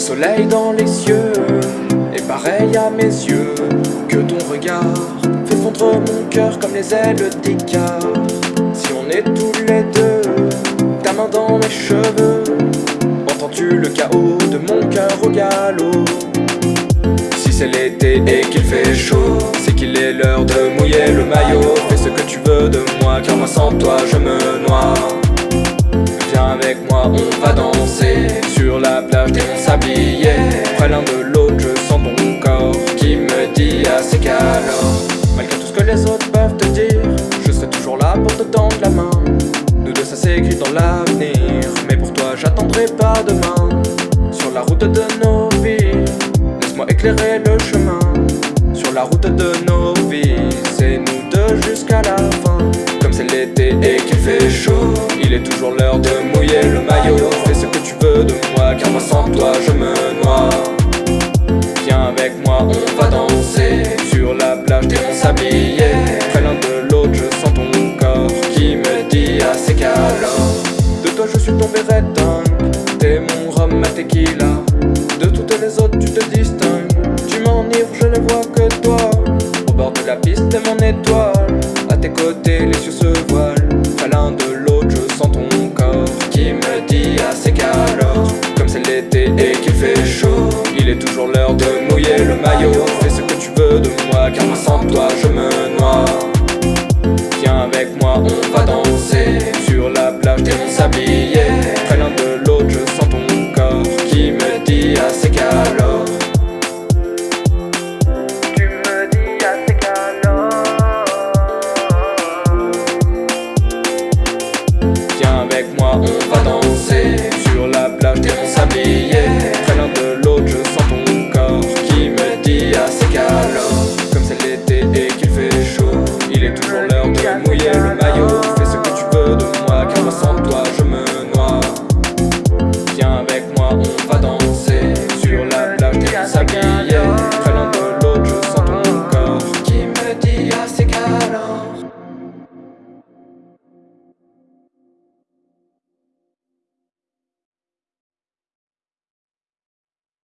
soleil dans les cieux est pareil à mes yeux. Que ton regard fait fondre mon cœur comme les ailes d'Icar Si on est tous les deux, ta main dans mes cheveux Entends-tu le chaos de mon cœur au galop? Si c'est l'été et qu'il fait chaud C'est qu'il est l'heure de mouiller le maillot. Fais ce que tu veux de moi car moi sans toi je me noie. Viens avec moi on va danser Sur la plage Près l'un de l'autre je sens ton corps Qui me dit assez qu'alors Malgré tout ce que les autres peuvent te dire Je serai toujours là pour te tendre la main. Nous deux ça s'écrit dans l'avenir Mais pour toi j'attendrai pas demain. Sur la route de nos vies Laisse-moi éclairer le chemin. Sur la route de nos vies C'est nous deux jusqu'à la fin. Comme c'est l'été et qu'il fait chaud Il est toujours l'heure de la plage déshabillée Très l'un de l'autre je sens ton corps Qui me dit assez qu'alors De toi je suis tombé redin T'es mon rhum, ma tequila. De toutes les autres tu te distingues. Tu m'enivres, je ne vois que toi. Au bord de la piste t'es mon étoile. À tes côtés les yeux se voilent. Très l'un de l'autre je sens ton corps Qui me dit assez qu'alors Comme c'est l'été et qu'il fait chaud Il est toujours l'heure de mouiller le maillot de moi Car moi sans toi je me noie. Viens avec moi on va danser Sur la plage des monts sabliers. Très l'un de l'autre je sens ton corps Qui me dit assez qu'alors Tu me dis assez qu'alors Viens avec moi on va